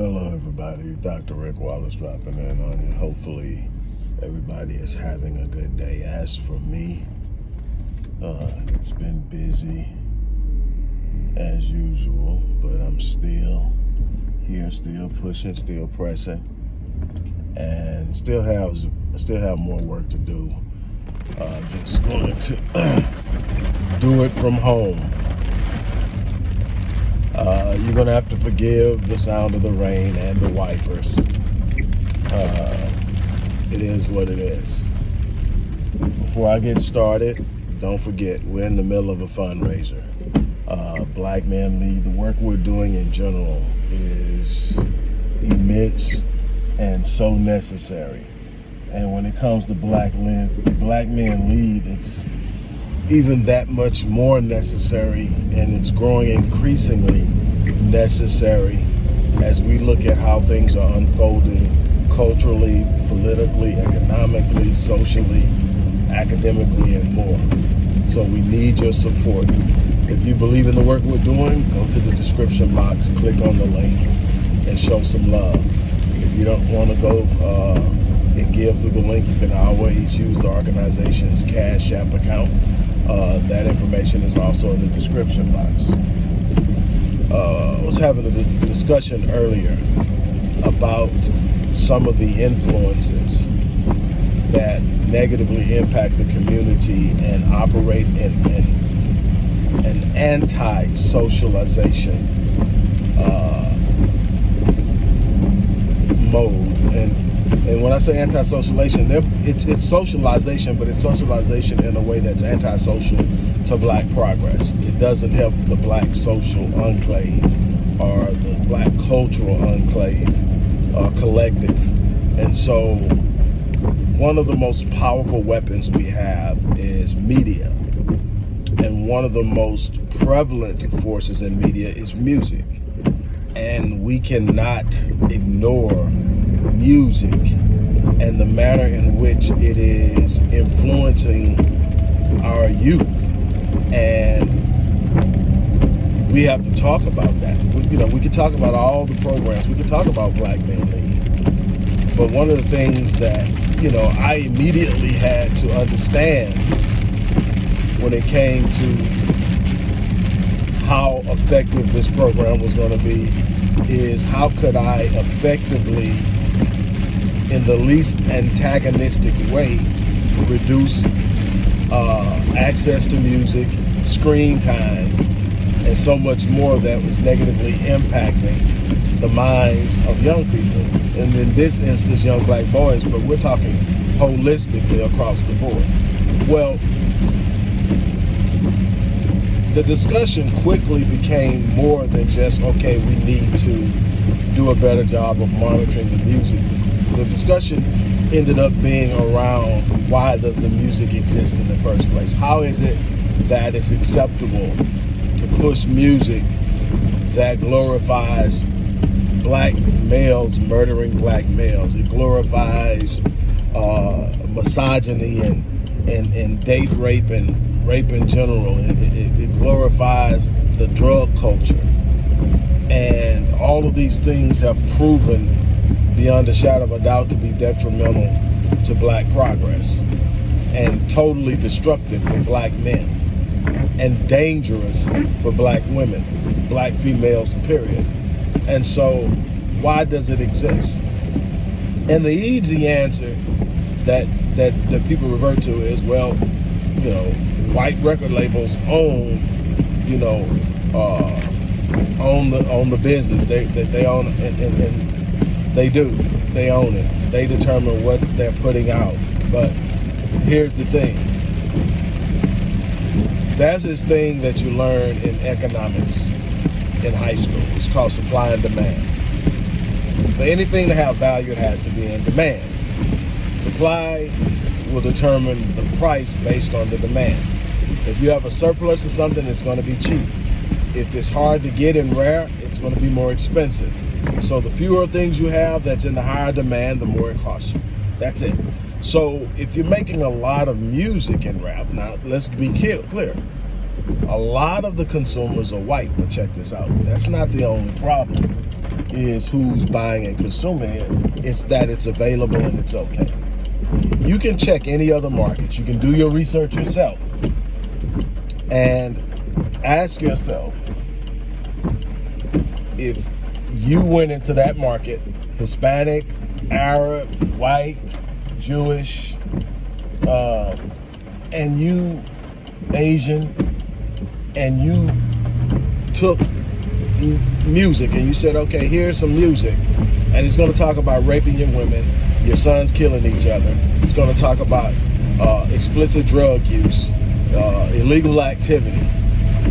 Hello, everybody. Dr. Rick Wallace dropping in on you. Hopefully, everybody is having a good day. As for me, uh, it's been busy as usual, but I'm still here, still pushing, still pressing, and still have still have more work to do. Uh, just going to do it from home uh, you're going to have to forgive the sound of the rain and the wipers. Uh, it is what it is. Before I get started, don't forget, we're in the middle of a fundraiser. Uh, Black Men Lead, the work we're doing in general is immense and so necessary. And when it comes to Black, Black Men Lead, it's even that much more necessary and it's growing increasingly necessary as we look at how things are unfolding culturally, politically, economically, socially, academically, and more. So we need your support. If you believe in the work we're doing, go to the description box, click on the link, and show some love. If you don't want to go uh, and give through the link, you can always use the organization's Cash App account uh, that information is also in the description box. Uh, I was having a discussion earlier about some of the influences that negatively impact the community and operate in, in an anti-socialization uh, mode. And and when I say anti-socialization, it's, it's socialization, but it's socialization in a way that's anti-social to black progress. It doesn't help the black social enclave or the black cultural enclave uh, collective. And so one of the most powerful weapons we have is media. And one of the most prevalent forces in media is music. And we cannot ignore music and the manner in which it is influencing our youth. And we have to talk about that. We, you know, we could talk about all the programs. We could talk about Black Men Lead. But one of the things that, you know, I immediately had to understand when it came to how effective this program was going to be is how could I effectively in the least antagonistic way reduce uh, access to music, screen time, and so much more that was negatively impacting the minds of young people. And in this instance, young black boys, but we're talking holistically across the board. Well, the discussion quickly became more than just, okay, we need to do a better job of monitoring the music, the discussion ended up being around why does the music exist in the first place? How is it that it's acceptable to push music that glorifies black males murdering black males? It glorifies uh, misogyny and, and, and date rape and rape in general. It, it, it glorifies the drug culture. And all of these things have proven beyond a shadow of a doubt to be detrimental to black progress and totally destructive for black men and dangerous for black women, black females, period. And so why does it exist? And the easy answer that, that, that people revert to is, well, you know, white record labels own, you know, uh, own the own the business. They they, they own and, and, and they do. They own it. They determine what they're putting out. But here's the thing. That's this thing that you learn in economics in high school. It's called supply and demand. For anything to have value, it has to be in demand. Supply will determine the price based on the demand. If you have a surplus of something, it's going to be cheap. If it's hard to get and rare, it's going to be more expensive. So the fewer things you have that's in the higher demand, the more it costs you. That's it. So if you're making a lot of music in rap, now let's be clear. A lot of the consumers are white, but check this out. That's not the only problem is who's buying and consuming it. It's that it's available and it's okay. You can check any other markets. You can do your research yourself and ask yourself if you went into that market, Hispanic, Arab, white, Jewish, uh, and you Asian, and you took music and you said, okay, here's some music, and it's going to talk about raping your women, your sons killing each other. It's going to talk about uh, explicit drug use, uh, illegal activity,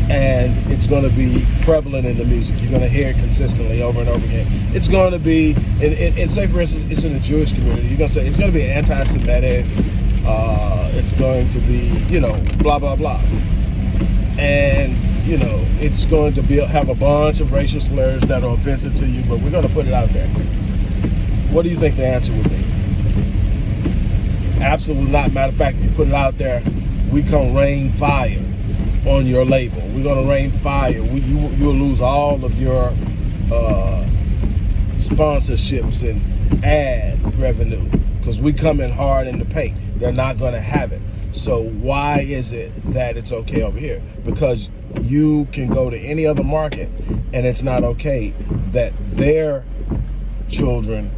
and it's going to be prevalent in the music. You're going to hear it consistently over and over again. It's going to be, and, and, and say for instance, it's in the Jewish community. You're going to say it's going to be anti-Semitic. Uh, it's going to be, you know, blah blah blah, and you know, it's going to be have a bunch of racial slurs that are offensive to you. But we're going to put it out there. What do you think the answer would be? Absolutely not. Matter of fact, you put it out there, we come rain fire on your label. We're gonna rain fire. We, you, you'll lose all of your uh, sponsorships and ad revenue because we come in hard in the paint. They're not gonna have it. So why is it that it's okay over here? Because you can go to any other market and it's not okay that their children.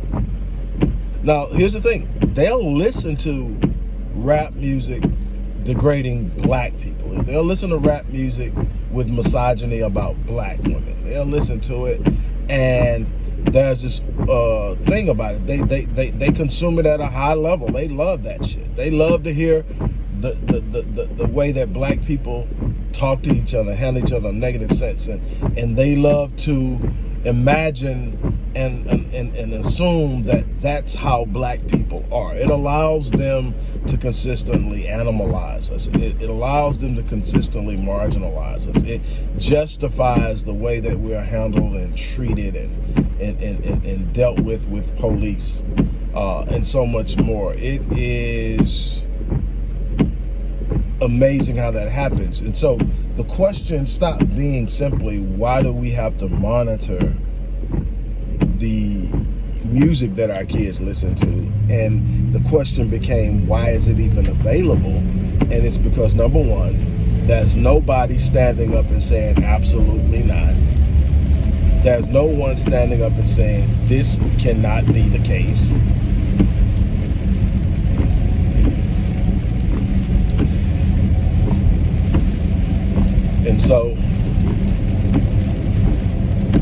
Now, here's the thing. They'll listen to rap music degrading black people. They'll listen to rap music with misogyny about black women. They'll listen to it and there's this uh, thing about it. They, they, they, they consume it at a high level. They love that shit. They love to hear the, the, the, the, the way that black people talk to each other, handle each other in negative sense. And, and they love to imagine and, and, and, assume that that's how black people are. It allows them to consistently animalize us. It, it allows them to consistently marginalize us. It justifies the way that we are handled and treated and, and, and, and, and dealt with with police uh, and so much more. It is amazing how that happens. And so the question stopped being simply, why do we have to monitor the music that our kids listen to? And the question became, why is it even available? And it's because number one, there's nobody standing up and saying, absolutely not. There's no one standing up and saying, this cannot be the case. And so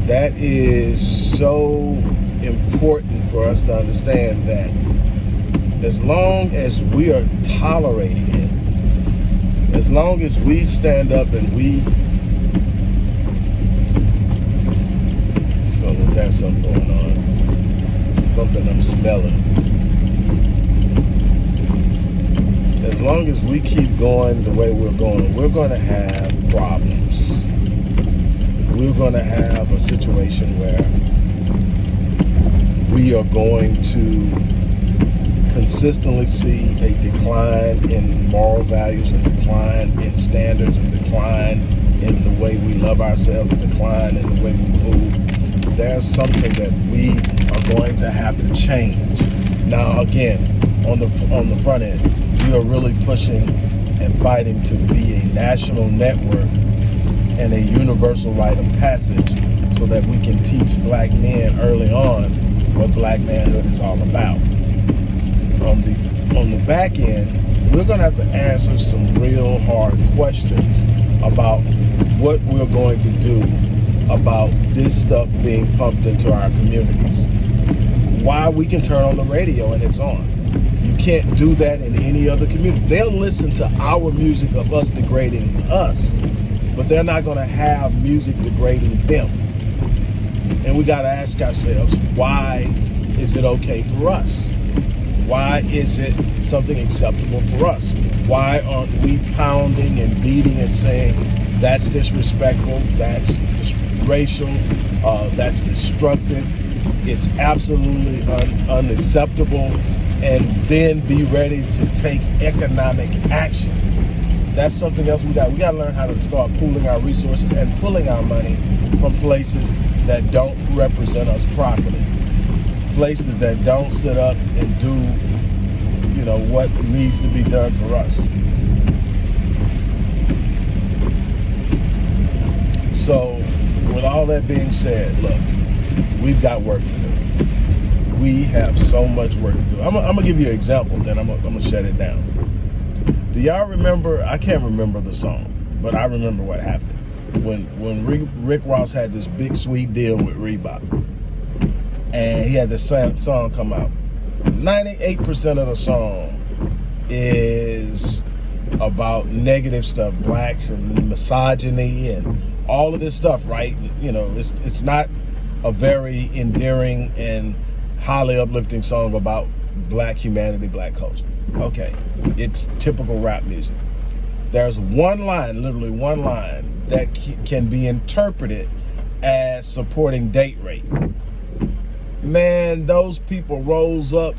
that is so important for us to understand that as long as we are tolerating it, as long as we stand up and we so there's something going on. Something I'm smelling. As long as we keep going the way we're going, we're going to have problems. We're going to have a situation where we are going to consistently see a decline in moral values, a decline in standards, a decline in the way we love ourselves, a decline in the way we move. There's something that we are going to have to change. Now, again, on the on the front end, we are really pushing and fighting to be a national network and a universal rite of passage so that we can teach black men early on what black manhood is all about. On the on the back end, we're gonna have to answer some real hard questions about what we're going to do about this stuff being pumped into our communities. Why we can turn on the radio and it's on You can't do that in any other community. They'll listen to our music of us degrading us, but they're not going to have music degrading them. And we got to ask ourselves, why is it okay for us? Why is it something acceptable for us? Why aren't we pounding and beating and saying that's disrespectful, that's racial, uh, that's destructive, it's absolutely un unacceptable, and then be ready to take economic action that's something else we got. We got to learn how to start pooling our resources and pulling our money from places that don't represent us properly. Places that don't sit up and do, you know, what needs to be done for us. So, with all that being said, look, we've got work to do. We have so much work to do. I'm, gonna give you an example, then I'm gonna shut it down. Do y'all remember? I can't remember the song, but I remember what happened when when Rick, Ross had this big sweet deal with Reebok, and he had this song come out. 98% of the song is about negative stuff, blacks and misogyny and all of this stuff, right? You know, it's it's not a very endearing and highly uplifting song about black humanity, black culture. Okay, it's typical rap music. There's one line, literally one line, that can be interpreted as supporting date rape. Man, those people rose up,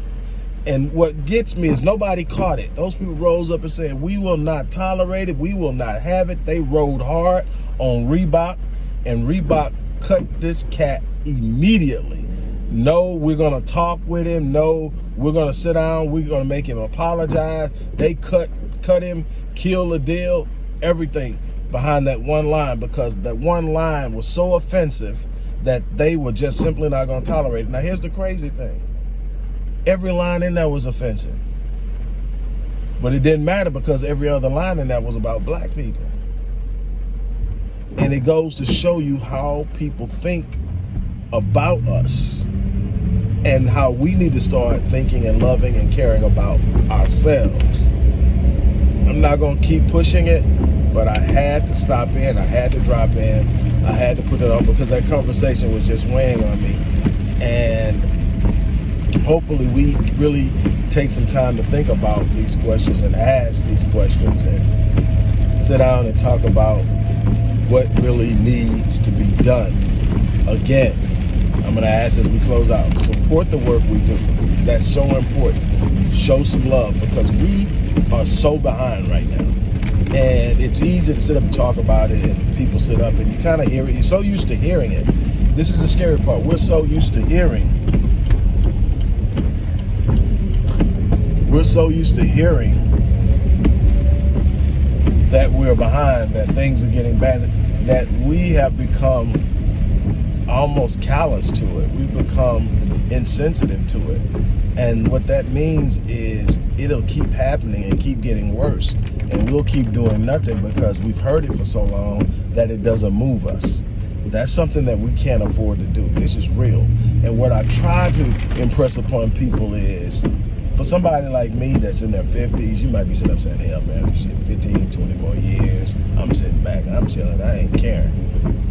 and what gets me is nobody caught it. Those people rose up and said, we will not tolerate it, we will not have it. They rode hard on Reebok, and Reebok cut this cat immediately. No, we're gonna talk with him. No, we're gonna sit down. We're gonna make him apologize. They cut cut him, kill the deal, everything behind that one line because that one line was so offensive that they were just simply not gonna tolerate it. Now here's the crazy thing. Every line in there was offensive. But it didn't matter because every other line in that was about black people. And it goes to show you how people think about us and how we need to start thinking and loving and caring about ourselves. I'm not going to keep pushing it, but I had to stop in. I had to drop in. I had to put it on because that conversation was just weighing on me. And hopefully we really take some time to think about these questions and ask these questions and sit down and talk about what really needs to be done. Again, I'm going to ask as we close out, support the work we do. That's so important. Show some love because we are so behind right now. And it's easy to sit up and talk about it and people sit up and you kind of hear it. You're so used to hearing it. This is the scary part. We're so used to hearing. We're so used to hearing that we're behind, that things are getting bad, that we have become almost callous to it. We've become insensitive to it. And what that means is it'll keep happening and keep getting worse. And we'll keep doing nothing because we've heard it for so long that it doesn't move us. That's something that we can't afford to do. This is real. And what I try to impress upon people is for somebody like me that's in their 50s, you might be sitting up saying, hell man, 15, 20 more years, I'm sitting back, I'm chilling, I ain't caring.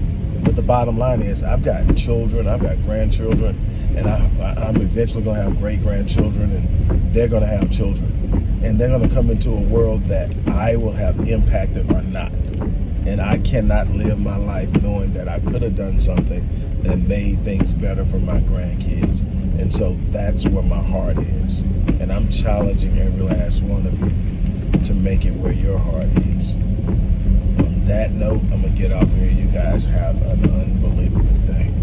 But the bottom line is I've got children, I've got grandchildren, and I, am eventually going to have great grandchildren, and they're going to have children. And they're going to come into a world that I will have impacted or not. And I cannot live my life knowing that I could have done something that made things better for my grandkids. And so that's where my heart is. And I'm challenging every last one of you to make it where your heart is that note, I'm to get off here. You guys have an unbelievable day.